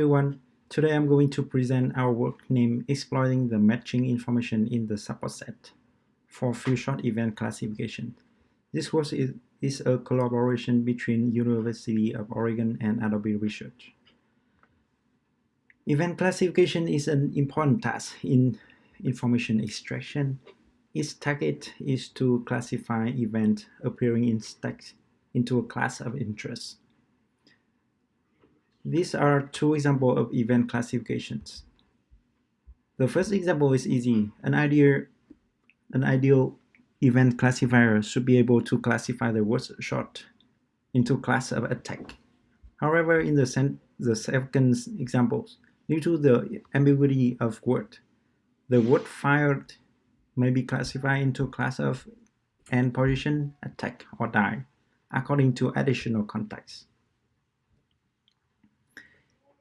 everyone. Today I'm going to present our work named Exploiting the Matching Information in the Support Set for Few-Shot Event Classification. This work is, is a collaboration between University of Oregon and Adobe Research. Event classification is an important task in information extraction. Its target is to classify events appearing in stacks into a class of interest. These are two examples of event classifications. The first example is easy. An ideal, an ideal event classifier should be able to classify the word short into class of attack. However, in the, the second example, due to the ambiguity of word, the word fired may be classified into class of end position, attack, or die, according to additional context.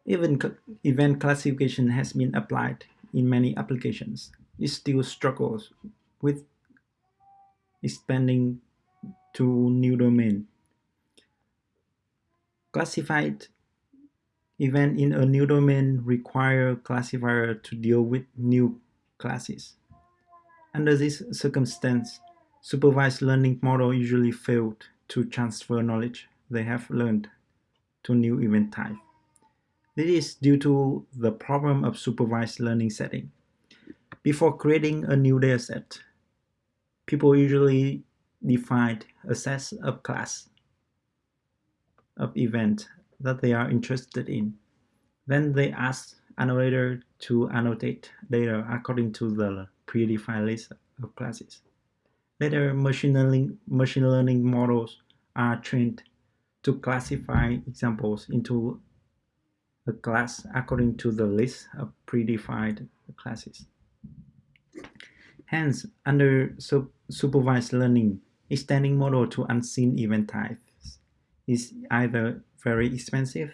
Even event classification has been applied in many applications. It still struggles with expanding to new domain. Classified event in a new domain require classifier to deal with new classes. Under this circumstance, supervised learning model usually failed to transfer knowledge they have learned to new event type. This is due to the problem of supervised learning setting. Before creating a new dataset, people usually define a set of class of event that they are interested in. Then they ask annotator to annotate data according to the predefined list of classes. Later, machine learning, machine learning models are trained to classify examples into a class according to the list of predefined classes. Hence, under supervised learning, extending model to unseen event types is either very expensive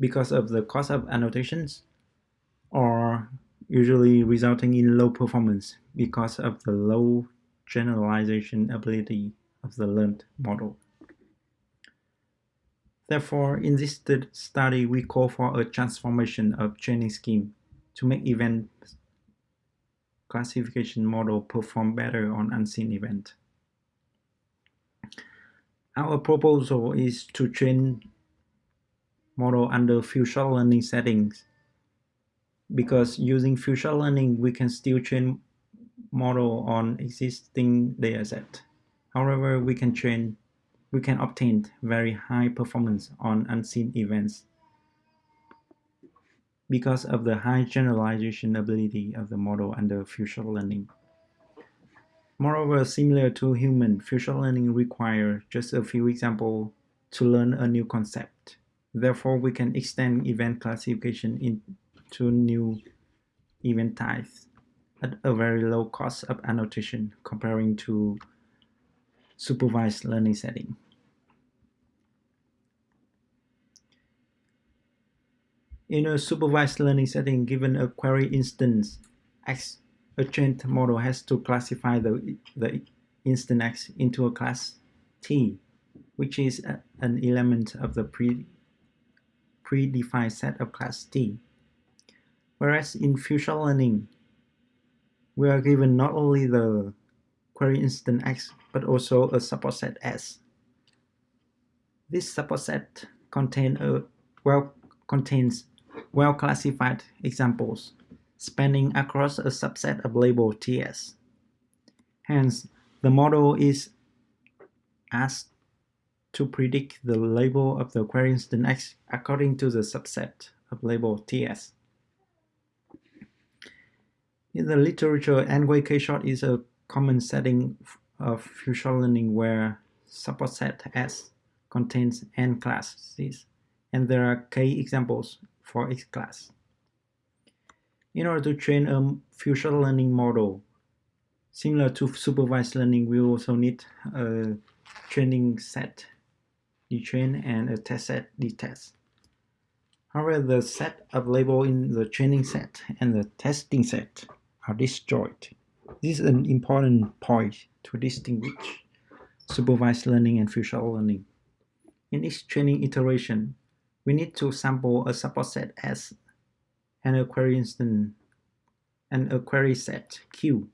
because of the cost of annotations or usually resulting in low performance because of the low generalization ability of the learned model. Therefore, in this study, we call for a transformation of training scheme to make event classification model perform better on unseen event. Our proposal is to train model under few-shot learning settings because using few-shot learning, we can still train model on existing dataset. However, we can train we can obtain very high performance on unseen events because of the high generalization ability of the model under few-shot learning. Moreover, similar to human, few-shot learning requires just a few examples to learn a new concept. Therefore, we can extend event classification into new event types at a very low cost of annotation comparing to supervised learning setting. In a supervised learning setting, given a query instance X, a trained model has to classify the, the instance X into a class T, which is a, an element of the pre, predefined set of class T. Whereas in few-shot learning, we are given not only the query instance X, but also a support set S. This support set contain a, well, contains well-classified examples spanning across a subset of label TS. Hence, the model is asked to predict the label of the query instance X according to the subset of label TS. In the literature, N-way K-shot is a common setting of few-shot learning where support set S contains N classes, and there are K examples for each class. In order to train a few-shot learning model, similar to supervised learning, we also need a training set, the train, and a test set, the test. However, the set of label in the training set and the testing set are destroyed. This is an important point to distinguish supervised learning and few-shot learning. In each training iteration, we need to sample a support set S and a query instance and a query set Q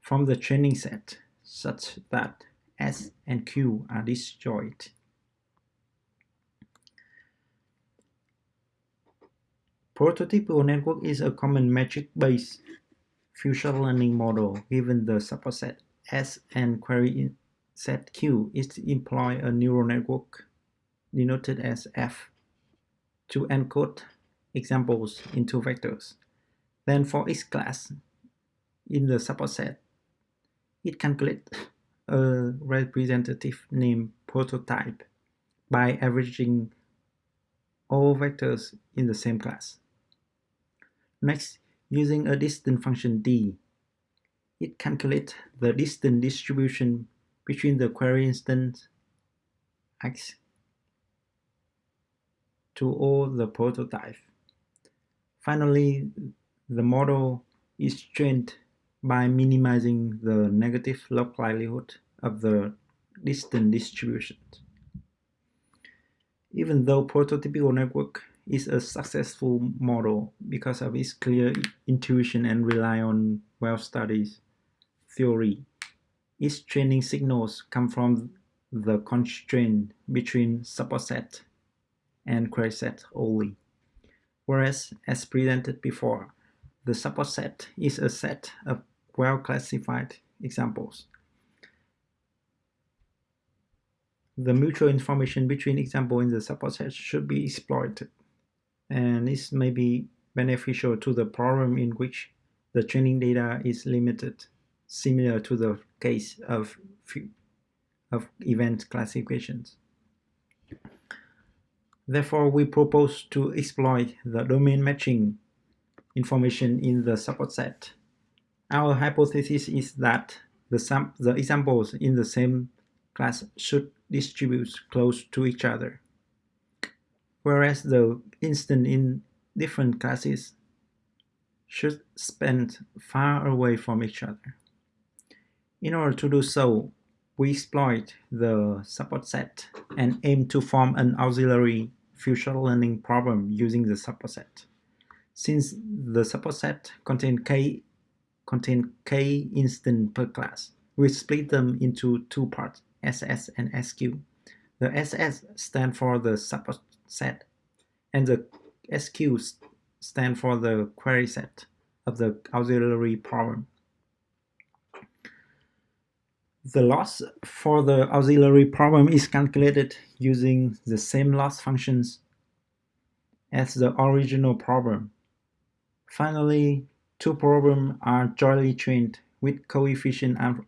from the training set such that S and Q are disjoint. Prototypical network is a common metric-based few-shot learning model given the subset S and query set Q is to employ a neural network denoted as F to encode examples into vectors. Then for each class in the subset, it calculates a representative name prototype by averaging all vectors in the same class. Next, using a distance function d, it calculates the distance distribution between the query instance x to all the prototype. Finally, the model is trained by minimizing the negative log likelihood of the distance distribution. Even though prototypical network is a successful model because of its clear intuition and rely on well-studied theory. Its training signals come from the constraint between support set and query set only. Whereas, as presented before, the support set is a set of well-classified examples. The mutual information between examples in the support set should be exploited and this may be beneficial to the problem in which the training data is limited, similar to the case of, of event classifications. Therefore, we propose to exploit the domain matching information in the support set. Our hypothesis is that the, the examples in the same class should distribute close to each other whereas the instance in different classes should spend far away from each other. In order to do so, we exploit the support set and aim to form an auxiliary few-shot learning problem using the support set. Since the support set contains k contain k instance per class, we split them into two parts, SS and SQ. The SS stand for the support set, and the SQ stand for the query set of the auxiliary problem. The loss for the auxiliary problem is calculated using the same loss functions as the original problem. Finally, two problems are jointly trained with coefficient and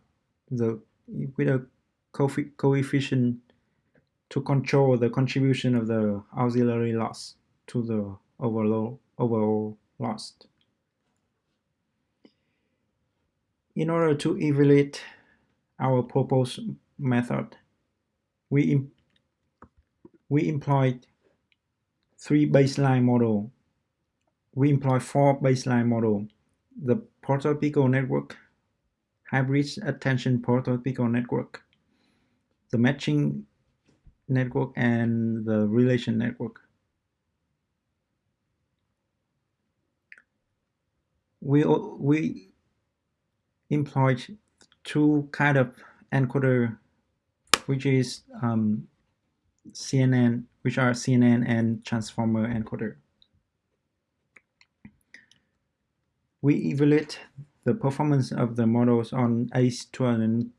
the with a coefficient to control the contribution of the auxiliary loss to the overall, overall loss. In order to evaluate our proposed method, we, we employed three baseline model. We employ four baseline model. The prototypical network, hybrid attention prototypical network, the matching network and the relation network. We, we employed two kind of encoder, which is um, CNN, which are CNN and transformer encoder. We evaluate the performance of the models on ACE2005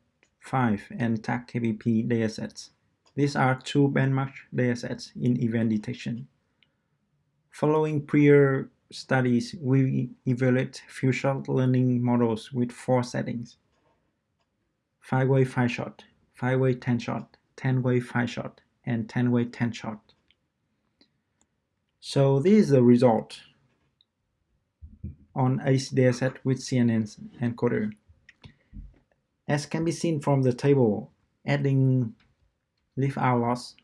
and TAC-KBP datasets. These are two benchmark datasets in event detection. Following prior studies, we evaluate few-shot learning models with four settings. 5-way 5-shot, 5-way 10-shot, 10-way 5-shot, and 10-way 10-shot. So this is the result on ACE dataset with CNN encoder. As can be seen from the table, adding leave out loss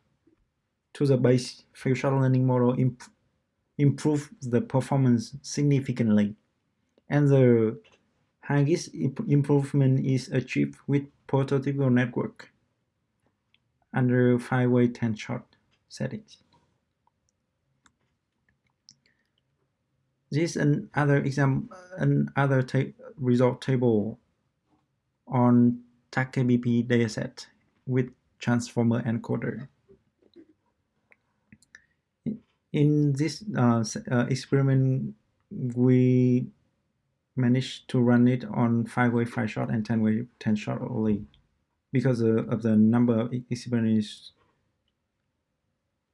to the base few-shot learning model imp improve the performance significantly. And the Haggis improvement is achieved with prototypical network under 5-way 10-shot settings. This is another example, another ta result table on TACKBP dataset with transformer encoder. In this uh, uh, experiment, we managed to run it on 5-way 5-shot and 10-way 10-shot only because of the number of experiments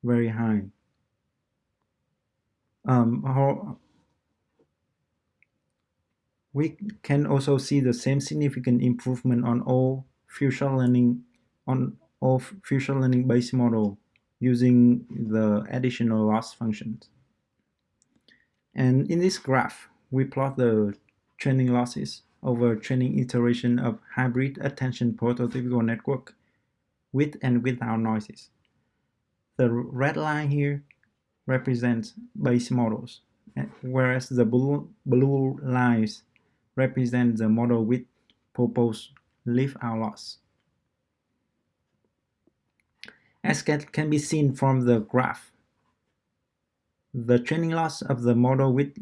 very high. Um, we can also see the same significant improvement on all few-shot learning on all few-shot learning based model using the additional loss functions. And in this graph, we plot the training losses over training iteration of hybrid attention prototypical network with and without noises. The red line here represents base models, eh, whereas the blue, blue lines represent the model with proposed leave out loss. As can be seen from the graph, the training loss of the model with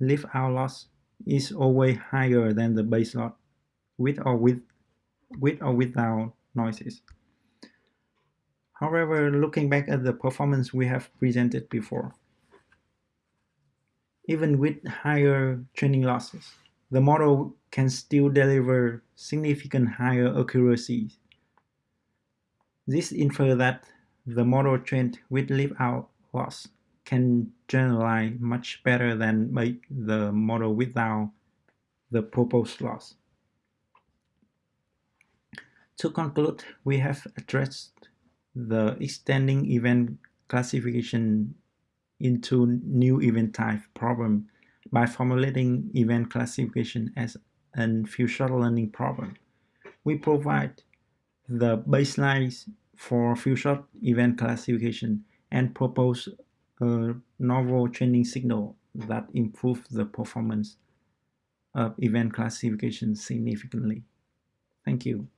leave out loss is always higher than the base with or with with or without noises. However, looking back at the performance we have presented before, even with higher training losses, the model can still deliver significant higher accuracy. This infers that the model trained with leave out loss can generalize much better than make the model without the proposed loss. To conclude, we have addressed the extending event classification into new event type problem by formulating event classification as a few-shot learning problem. We provide the baselines for few-shot event classification and propose a novel training signal that improves the performance of event classification significantly. Thank you.